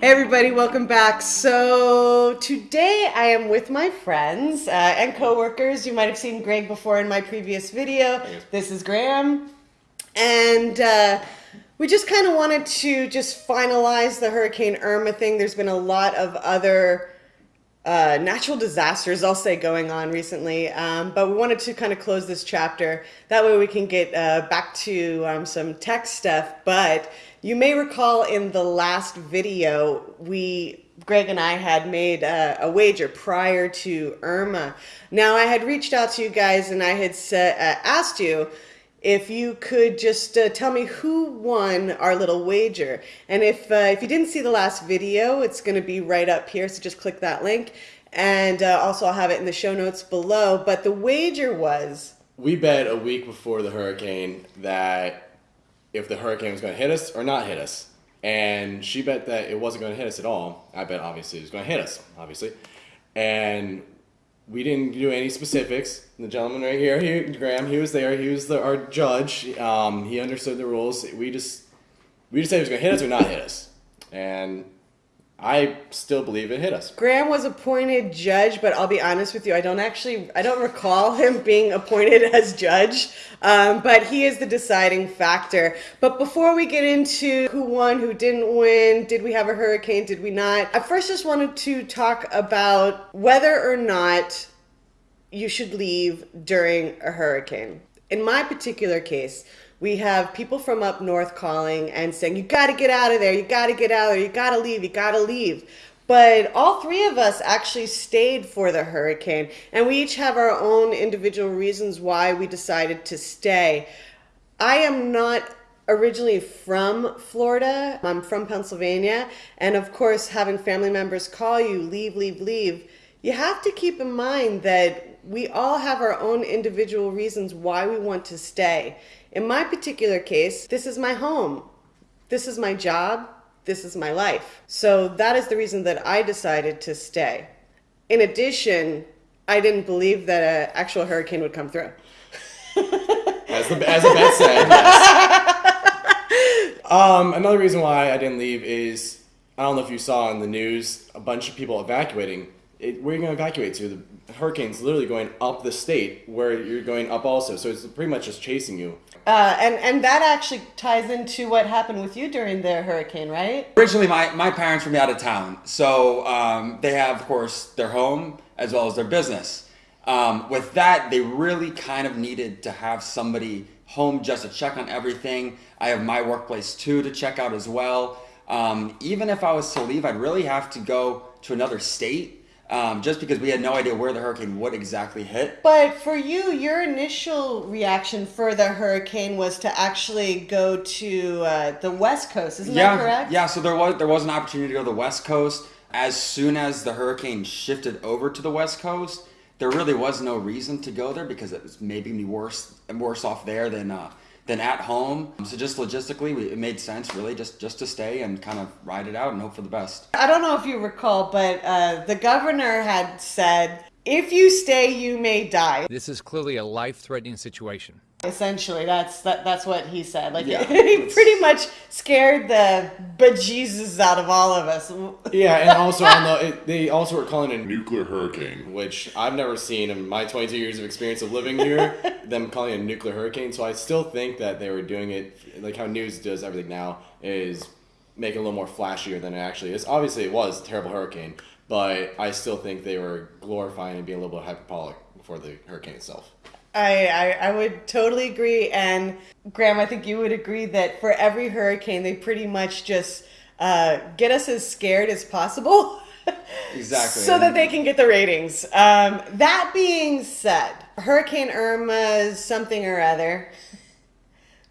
Hey everybody, welcome back. So today I am with my friends uh, and coworkers. You might have seen Greg before in my previous video. This is Graham, and uh, we just kind of wanted to just finalize the Hurricane Irma thing. There's been a lot of other uh, natural disasters, I'll say, going on recently. Um, but we wanted to kind of close this chapter. That way we can get uh, back to um, some tech stuff. But you may recall in the last video, we Greg and I had made a, a, wager prior to Irma. Now I had reached out to you guys and I had said, uh, asked you if you could just uh, tell me who won our little wager. And if, uh, if you didn't see the last video, it's going to be right up here. So just click that link. And uh, also I'll have it in the show notes below. But the wager was... We bet a week before the hurricane that if the hurricane was going to hit us or not hit us. And she bet that it wasn't going to hit us at all. I bet obviously it was going to hit us, obviously. And we didn't do any specifics. The gentleman right here, he, Graham, he was there. He was the, our judge. Um, he understood the rules. We just we just said he was going to hit us or not hit us. And I still believe it hit us. Graham was appointed judge, but I'll be honest with you, I don't actually, I don't recall him being appointed as judge, um, but he is the deciding factor. But before we get into who won, who didn't win, did we have a hurricane, did we not, I first just wanted to talk about whether or not you should leave during a hurricane. In my particular case, we have people from up north calling and saying, you got to get out of there, you got to get out of there, you got to leave, you got to leave. But all three of us actually stayed for the hurricane, and we each have our own individual reasons why we decided to stay. I am not originally from Florida. I'm from Pennsylvania. And of course, having family members call you, leave, leave, leave, you have to keep in mind that we all have our own individual reasons why we want to stay. In my particular case, this is my home. This is my job. This is my life. So that is the reason that I decided to stay. In addition, I didn't believe that an actual hurricane would come through. as, the, as the bet said, yes. um, another reason why I didn't leave is I don't know if you saw in the news a bunch of people evacuating it, where are you going to evacuate to? The hurricane's literally going up the state where you're going up also. So it's pretty much just chasing you. Uh, and, and that actually ties into what happened with you during the hurricane, right? Originally, my, my parents were out of town. So um, they have, of course, their home as well as their business. Um, with that, they really kind of needed to have somebody home just to check on everything. I have my workplace too to check out as well. Um, even if I was to leave, I'd really have to go to another state um, just because we had no idea where the hurricane would exactly hit. But for you, your initial reaction for the hurricane was to actually go to uh, the West Coast, isn't yeah, that correct? Yeah, so there was there was an opportunity to go to the West Coast. As soon as the hurricane shifted over to the West Coast, there really was no reason to go there because it was maybe worse worse off there than uh, than at home. So just logistically, it made sense really just, just to stay and kind of ride it out and hope for the best. I don't know if you recall, but uh, the governor had said, if you stay, you may die. This is clearly a life-threatening situation. Essentially, that's that, that's what he said. Like yeah, he pretty much scared the bejesus out of all of us. Yeah, and also on the it, they also were calling it a nuclear hurricane, which I've never seen in my 22 years of experience of living here. them calling it a nuclear hurricane, so I still think that they were doing it like how news does everything now is make it a little more flashier than it actually is. Obviously, it was a terrible hurricane, but I still think they were glorifying and being a little bit hyperbolic for the hurricane itself. I, I, I would totally agree. And Graham, I think you would agree that for every hurricane, they pretty much just uh, get us as scared as possible. exactly. so that they can get the ratings. Um, that being said, Hurricane Irma, something or other,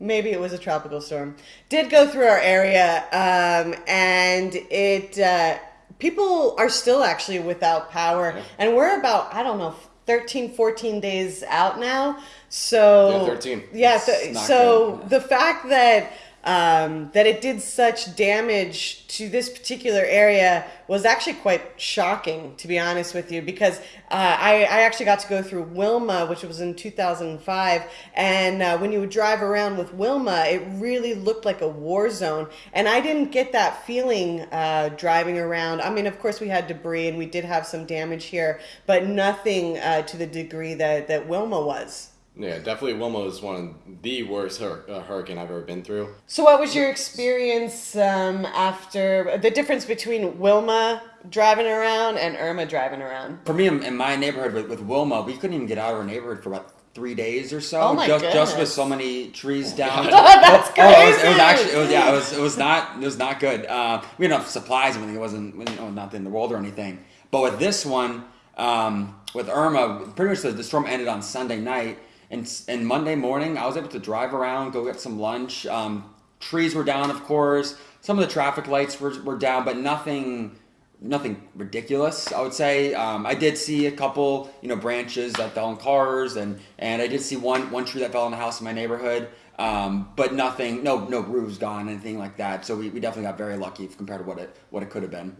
maybe it was a tropical storm, did go through our area. Um, and it, uh, people are still actually without power. Yeah. And we're about, I don't know, 13, 14 days out now. So yeah, 13. Yeah, so, so the fact that um, that it did such damage to this particular area was actually quite shocking, to be honest with you, because uh, I, I actually got to go through Wilma, which was in 2005, and uh, when you would drive around with Wilma, it really looked like a war zone, and I didn't get that feeling uh, driving around. I mean, of course, we had debris and we did have some damage here, but nothing uh, to the degree that, that Wilma was. Yeah, definitely Wilma was one of the worst hur- uh, hurricane I've ever been through. So, what was your experience um, after the difference between Wilma driving around and Irma driving around? For me, in, in my neighborhood with, with Wilma, we couldn't even get out of our neighborhood for about three days or so. Oh my just, just with so many trees down. That's Oh, it was, it was crazy. actually, it was, yeah, it was, it was not, it was not good. Uh, we had enough supplies and everything. It wasn't, you know, not the the world or anything. But with this one, um, with Irma, pretty much the, the storm ended on Sunday night, and and Monday morning, I was able to drive around, go get some lunch. Um, trees were down, of course. Some of the traffic lights were, were down, but nothing nothing ridiculous i would say um, i did see a couple you know branches that fell on cars and and i did see one one tree that fell on a house in my neighborhood um, but nothing no no roofs gone anything like that so we, we definitely got very lucky compared to what it what it could have been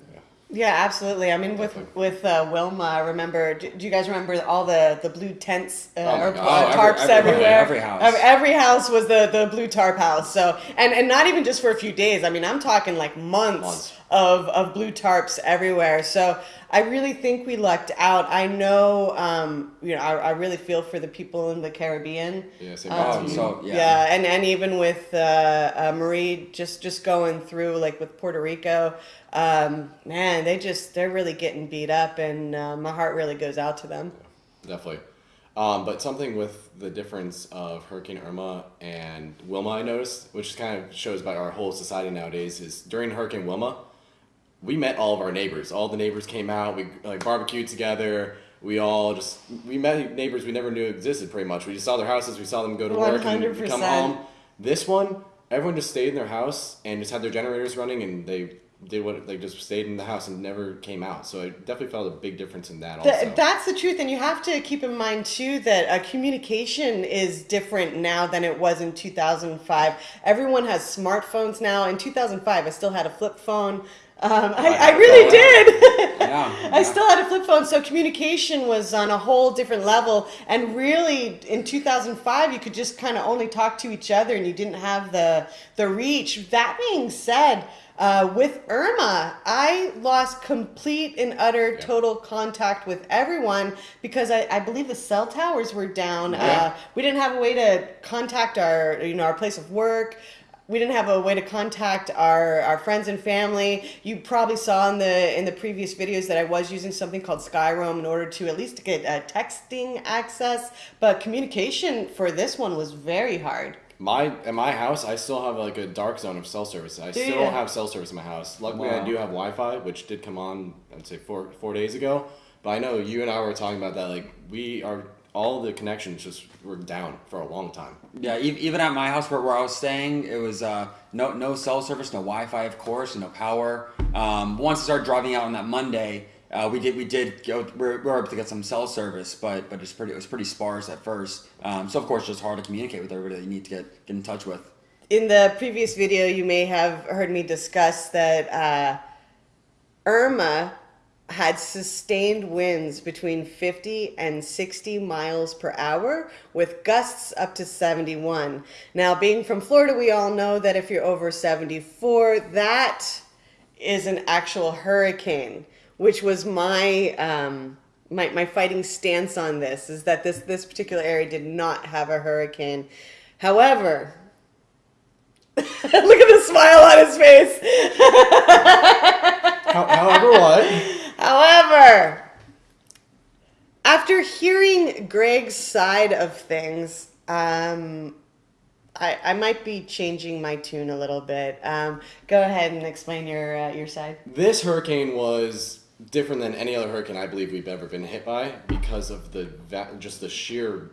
Yeah, absolutely. I mean, with with uh, Wilma, I remember. Do, do you guys remember all the the blue tents uh, Oh or Oh, every- tarps every- everywhere? every house. Every, every house was the the blue tarp house. So, and and not even just for a few days. I mean, I'm talking like months, Months. of of blue tarps everywhere. So, I really think we lucked out. I know, um, you know, I, I really feel for the people in the Caribbean. Yeah, same Oh, so yeah, Yeah, and, and even with uh, uh, Maria just just going through like with Puerto Rico, um, man, they just they're really getting beat up, and uh, my heart really goes out to them. Definitely. Um, but something with the difference of Hurricane Irma and Wilma, I noticed, which kind of shows about our whole society nowadays, is during Hurricane Wilma, we met all of our neighbors. All the neighbors came out. We like barbecued together. We all just we met neighbors we never knew existed. Pretty much, we just saw their houses. We saw them go to work and come home. This one, everyone just stayed in their house and just had their generators running, and they did what they just stayed in the house and never came out. So I definitely felt a big difference in that. Also, Th- that's the truth, and you have to keep in mind too that uh, communication is different now than it was in 2005. Everyone has smartphones now. In 2005, I still had a flip phone. Um, I, I really did. Yeah, I still had a flip phone, so communication was on a whole different level. And really, in 2005, you could just kind of only talk to each other, and you didn't have the the reach. That being said, uh, with Irma, I lost complete and utter total contact with everyone because I, I believe the cell towers were down. Yeah. Uh, we didn't have a way to contact our you know our place of work we didn't have a way to contact our, our friends and family. You probably saw in the in the previous videos that I was using something called Skyroam in order to at least get uh, texting access, but communication for this one was very hard. My at my house, I still have like a dark zone of cell service. I Do still ya? have cell service in my house. Luckily, I do have Wi-Fi, which did come on. I'd say four four days ago. But I know you and I were talking about that. Like we are, all the connections just were down for a long time. Yeah, even at my house where, where I was staying, it was uh, no no cell service, no Wi-Fi, of course, no power. Um, once I started driving out on that Monday, uh, we did we did go we were, we were able to get some cell service, but but it's pretty it was pretty sparse at first. Um, so of course, just hard to communicate with everybody that you need to get get in touch with. In the previous video, you may have heard me discuss that uh, Irma had sustained winds between 50 and 60 miles per hour with gusts up to 71. Now, being from Florida, we all know that if you're over 74, that is an actual hurricane, which was my um, my, my fighting stance on this is that this this particular area did not have a hurricane. However, look at the smile on his face. However, what? However, after hearing Greg's side of things, um, I, I might be changing my tune a little bit. Um, go ahead and explain your uh, your side. This hurricane was different than any other hurricane I believe we've ever been hit by because of the just the sheer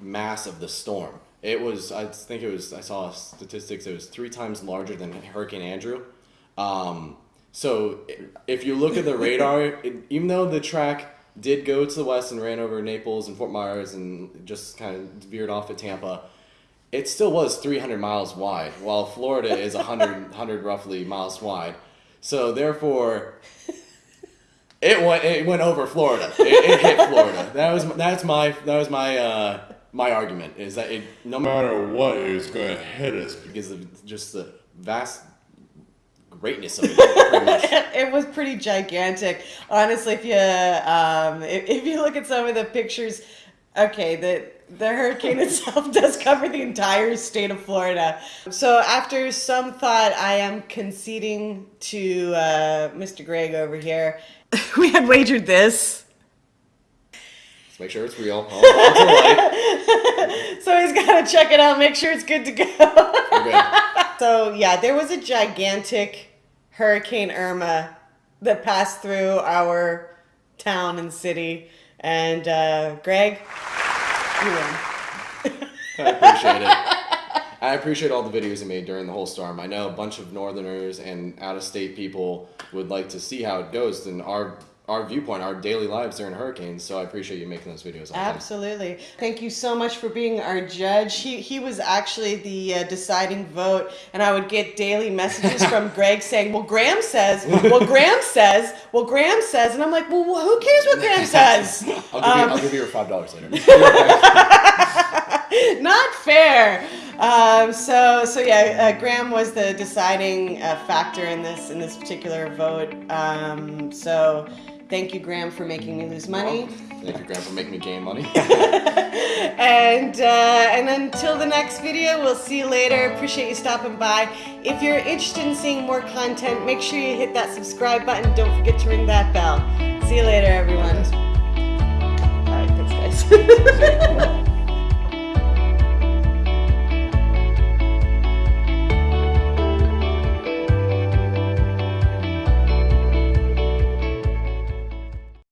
mass of the storm. It was I think it was I saw statistics it was three times larger than Hurricane Andrew. Um, so if you look at the radar, it, even though the track did go to the west and ran over Naples and Fort Myers and just kind of veered off at Tampa, it still was 300 miles wide, while Florida is 100, 100 roughly miles wide. So therefore, it went it went over Florida. It, it hit Florida. That was that's my that was my uh, my argument is that it no matter what it was going to hit us because of just the vast greatness of it. Much. it was pretty gigantic. Honestly, if you um, if, if you look at some of the pictures, okay, the the hurricane itself does cover the entire state of Florida. So after some thought, I am conceding to uh, Mr. Greg over here. we had wagered this. Let's make sure it's real. So he's got to check it out, make sure it's good to go. So yeah, there was a gigantic Hurricane Irma that passed through our town and city, and uh, Greg, you win. I appreciate it. I appreciate all the videos you made during the whole storm. I know a bunch of Northerners and out-of-state people would like to see how it goes and our our viewpoint, our daily lives during hurricanes. So I appreciate you making those videos. Absolutely. Thank you so much for being our judge. He, he was actually the uh, deciding vote, and I would get daily messages from Greg saying, Well, Graham says, Well, Graham says, Well, Graham says. And I'm like, Well, who cares what Graham says? I'll give, you, Um, I'll give you your five dollars later. Not fair. Um, so, so yeah, uh, Graham was the deciding uh, factor in this in this particular vote. Um, so, thank you, Graham, for making me lose money. Thank you, Graham, for making me gain money. And uh, and until the next video, we'll see you later. Appreciate you stopping by. If you're interested in seeing more content, make sure you hit that subscribe button. Don't forget to ring that bell. See you later, everyone. All right, thanks, guys.